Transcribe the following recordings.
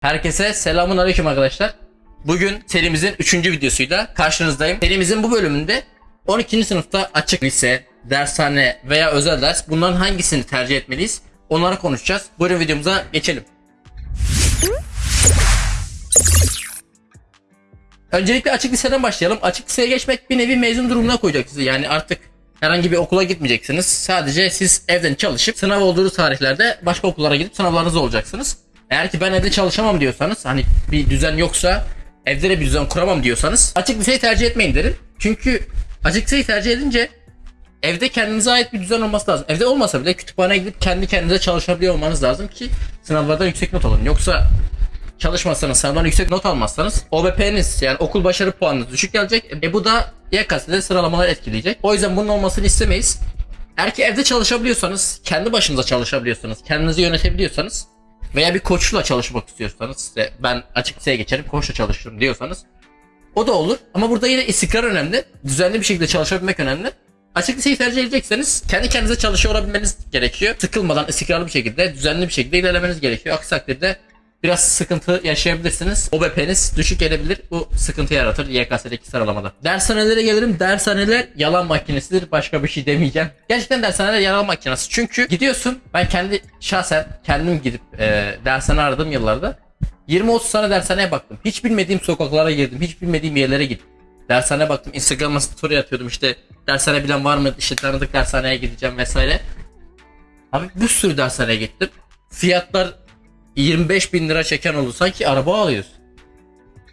Herkese selamun aleyküm arkadaşlar. Bugün serimizin 3. videosuyla karşınızdayım. Serimizin bu bölümünde 12. sınıfta açık lise, dershane veya özel ders bunların hangisini tercih etmeliyiz? Onları konuşacağız. Buyurun videomuza geçelim. Öncelikle açık liseden başlayalım. Açık liseye geçmek bir nevi mezun durumuna koyacak sizi. Yani artık herhangi bir okula gitmeyeceksiniz. Sadece siz evden çalışıp sınav olduğu tarihlerde başka okullara gidip sınavlarınızı olacaksınız. Eğer ki ben evde çalışamam diyorsanız hani bir düzen yoksa evde de bir düzen kuramam diyorsanız açık liseyi tercih etmeyin derim. Çünkü açık liseyi tercih edince evde kendinize ait bir düzen olması lazım. Evde olmasa bile kütüphaneye gidip kendi kendinize çalışabiliyor olmanız lazım ki sınavlarda yüksek not alın. Yoksa çalışmazsanız, sınavdan yüksek not almazsanız OBP'niz yani okul başarı puanınız düşük gelecek. E bu da YKS'de sıralamalar etkileyecek. O yüzden bunun olmasını istemeyiz. Eğer ki evde çalışabiliyorsanız, kendi başınıza çalışabiliyorsanız, kendinizi yönetebiliyorsanız veya bir koçla çalışmak istiyorsanız, işte ben açık liseye geçerim, koçla çalışırım diyorsanız o da olur. Ama burada yine istikrar önemli. Düzenli bir şekilde çalışabilmek önemli. Açık liseyi tercih edecekseniz kendi kendinize çalışıyor olabilmeniz gerekiyor. Sıkılmadan istikrarlı bir şekilde, düzenli bir şekilde ilerlemeniz gerekiyor. Aksi takdirde biraz sıkıntı yaşayabilirsiniz. OBP'niz düşük gelebilir. Bu sıkıntı yaratır YKS'deki sıralamada. Dershanelere gelirim. Dershaneler yalan makinesidir. Başka bir şey demeyeceğim. Gerçekten dershaneler yalan makinesi. Çünkü gidiyorsun. Ben kendi şahsen kendim gidip e, dershane aradığım yıllarda 20-30 tane dershaneye baktım. Hiç bilmediğim sokaklara girdim. Hiç bilmediğim yerlere gittim. Dershaneye baktım. Instagram'a story atıyordum işte. Dershane bilen var mı? İşte tanıdık dershaneye gideceğim vesaire. Abi bir sürü dershaneye gittim. Fiyatlar 25 bin lira çeken oldu. Sanki araba alıyorsun.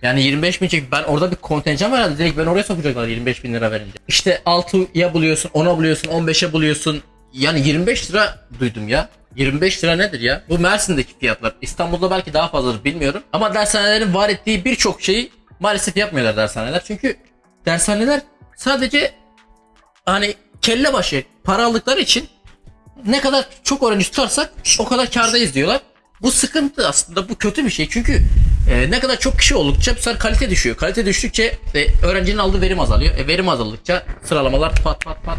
Yani 25 bin çek. Ben orada bir kontenjan var herhalde. Direkt ben oraya sokacaklar 25 bin lira verince. İşte 6'ya buluyorsun, 10'a buluyorsun, 15'e buluyorsun. Yani 25 lira duydum ya. 25 lira nedir ya? Bu Mersin'deki fiyatlar. İstanbul'da belki daha fazladır bilmiyorum. Ama dershanelerin var ettiği birçok şeyi maalesef yapmıyorlar dershaneler. Çünkü dershaneler sadece hani kelle başı para aldıkları için ne kadar çok öğrenci tutarsak o kadar kardayız diyorlar. Bu sıkıntı aslında bu kötü bir şey çünkü e, ne kadar çok kişi oldukça bu sefer kalite düşüyor. Kalite düştükçe e, öğrencinin aldığı verim azalıyor. E, verim azaldıkça sıralamalar pat pat pat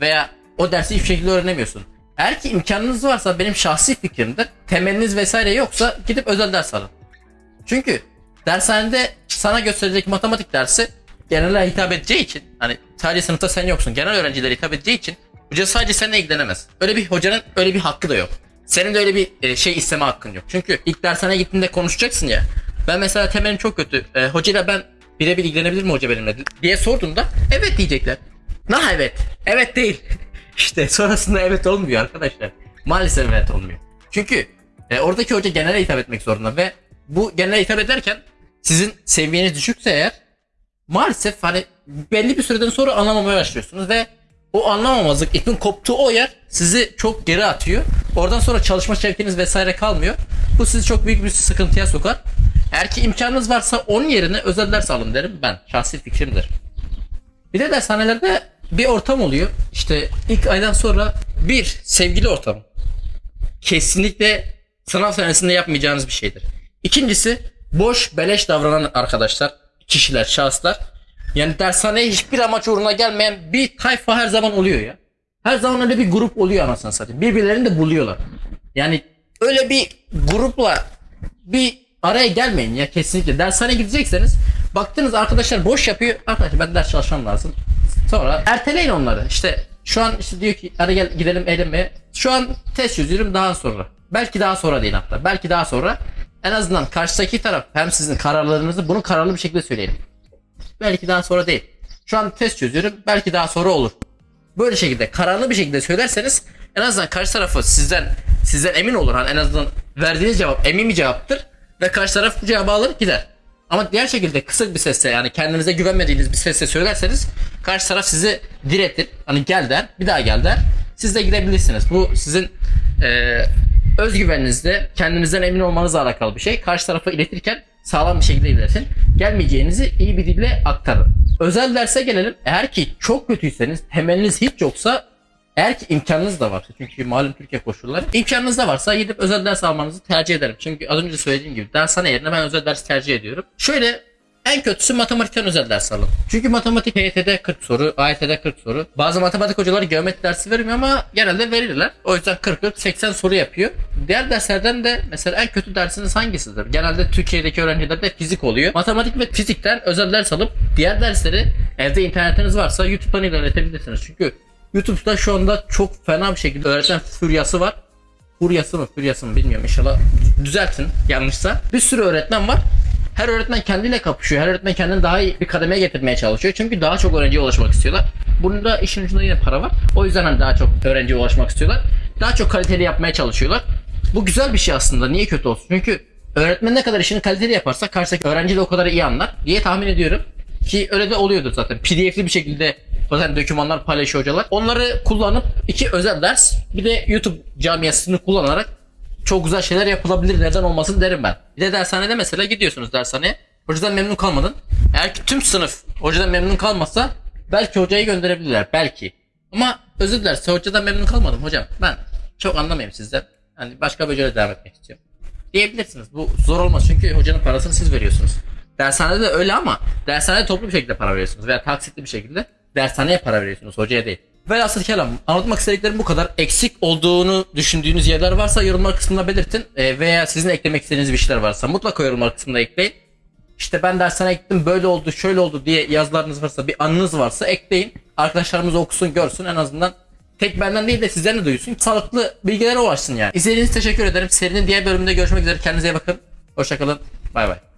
veya o dersi hiçbir şekilde öğrenemiyorsun. Eğer ki imkanınız varsa benim şahsi fikrimdir. Temeliniz vesaire yoksa gidip özel ders alın. Çünkü dershanede sana gösterecek matematik dersi genele hitap edeceği için hani sadece sınıfta sen yoksun genel öğrencilere hitap edeceği için hoca sadece seninle ilgilenemez. Öyle bir hocanın öyle bir hakkı da yok. Senin de öyle bir e, şey isteme hakkın yok. Çünkü ilk dershaneye gittiğinde konuşacaksın ya. Ben mesela temelim çok kötü. E, hocayla ben birebir ilgilenebilir mi hoca benimle diye sorduğumda evet diyecekler. Na evet. Evet değil. işte sonrasında evet olmuyor arkadaşlar. Maalesef evet olmuyor. Çünkü e, oradaki hoca genele hitap etmek zorunda ve bu genele hitap ederken sizin seviyeniz düşükse eğer maalesef hani belli bir süreden sonra anlamamaya başlıyorsunuz ve o anlamamazlık ipin koptuğu o yer sizi çok geri atıyor. Oradan sonra çalışma şevkiniz vesaire kalmıyor. Bu sizi çok büyük bir sıkıntıya sokar. Eğer ki imkanınız varsa onun yerine özel ders alın derim ben. Şahsi fikrimdir. Bir de dershanelerde bir ortam oluyor. İşte ilk aydan sonra bir sevgili ortam. Kesinlikle sınav senesinde yapmayacağınız bir şeydir. İkincisi boş beleş davranan arkadaşlar, kişiler, şahıslar. Yani dershaneye hiçbir amaç uğruna gelmeyen bir tayfa her zaman oluyor ya. Her zaman öyle bir grup oluyor anasını satayım. Birbirlerini de buluyorlar. Yani öyle bir grupla bir araya gelmeyin ya kesinlikle. Dershaneye gidecekseniz baktınız arkadaşlar boş yapıyor. Arkadaşlar ben ders çalışmam lazım. Sonra erteleyin onları. İşte şu an işte diyor ki hadi gel gidelim eğlenmeye. Şu an test çözüyorum daha sonra. Belki daha sonra değil hatta. Belki daha sonra. En azından karşıdaki taraf hem sizin kararlarınızı bunu kararlı bir şekilde söyleyelim. Belki daha sonra değil. Şu an test çözüyorum. Belki daha sonra olur. Böyle şekilde kararlı bir şekilde söylerseniz en azından karşı tarafı sizden sizden emin olur. Hani en azından verdiğiniz cevap emin bir cevaptır ve karşı taraf bu cevabı alır gider. Ama diğer şekilde kısık bir sesle yani kendinize güvenmediğiniz bir sesle söylerseniz karşı taraf sizi diretir. Hani gel der, bir daha gel der. Siz de gidebilirsiniz. Bu sizin eee özgüveninizle kendinizden emin olmanızla alakalı bir şey. Karşı tarafa iletirken sağlam bir şekilde iletin. Gelmeyeceğinizi iyi bir dille aktarın. Özel derse gelelim. Eğer ki çok kötüyseniz, temeliniz hiç yoksa eğer ki imkanınız da varsa çünkü malum Türkiye koşulları imkanınız da varsa gidip özel ders almanızı tercih ederim. Çünkü az önce söylediğim gibi dershane yerine ben özel ders tercih ediyorum. Şöyle En kötüsü matematikten özel ders alın. Çünkü matematik HYT'de 40 soru, AYT'de 40 soru. Bazı matematik hocaları geometri dersi vermiyor ama genelde verirler. O yüzden 40-40-80 soru yapıyor. Diğer derslerden de mesela en kötü dersiniz hangisidir? Genelde Türkiye'deki öğrencilerde fizik oluyor. Matematik ve fizikten özel ders alıp diğer dersleri evde internetiniz varsa YouTube'dan ilerletebilirsiniz. Çünkü YouTube'da şu anda çok fena bir şekilde öğretmen furyası var. Furyası mı furyası mı bilmiyorum inşallah düzeltin yanlışsa. Bir sürü öğretmen var. Her öğretmen kendiyle kapışıyor. Her öğretmen kendini daha iyi bir kademeye getirmeye çalışıyor. Çünkü daha çok öğrenciye ulaşmak istiyorlar. Bunda işin ucunda yine para var. O yüzden hani daha çok öğrenciye ulaşmak istiyorlar. Daha çok kaliteli yapmaya çalışıyorlar. Bu güzel bir şey aslında. Niye kötü olsun? Çünkü öğretmen ne kadar işini kaliteli yaparsa karşıdaki öğrenci de o kadar iyi anlar diye tahmin ediyorum. Ki öyle de oluyordur zaten. PDF'li bir şekilde bazen dokümanlar paylaşıyor hocalar. Onları kullanıp iki özel ders bir de YouTube camiasını kullanarak çok güzel şeyler yapılabilir neden olmasın derim ben. Bir de dershanede mesela gidiyorsunuz dershaneye. Hocadan memnun kalmadın. Eğer ki tüm sınıf hocadan memnun kalmazsa belki hocayı gönderebilirler. Belki. Ama özür dilerse hocadan memnun kalmadım hocam. Ben çok anlamayayım sizden. Hani başka bir hocayla devam etmek istiyorum. Diyebilirsiniz. Bu zor olmaz çünkü hocanın parasını siz veriyorsunuz. Dershanede de öyle ama dershanede toplu bir şekilde para veriyorsunuz veya taksitli bir şekilde dershaneye para veriyorsunuz hocaya değil. Velhasıl kelam anlatmak istediklerim bu kadar. Eksik olduğunu düşündüğünüz yerler varsa yorumlar kısmında belirtin Ee, veya sizin eklemek istediğiniz bir şeyler varsa mutlaka yorumlar kısmında ekleyin. İşte ben dershaneye gittim böyle oldu şöyle oldu diye yazılarınız varsa bir anınız varsa ekleyin. Arkadaşlarımız okusun görsün en azından tek benden değil de sizden de duysun. Sağlıklı bilgilere ulaşsın yani. İzlediğiniz teşekkür ederim. Serinin diğer bölümünde görüşmek üzere. Kendinize iyi bakın. Hoşçakalın. Bay bay.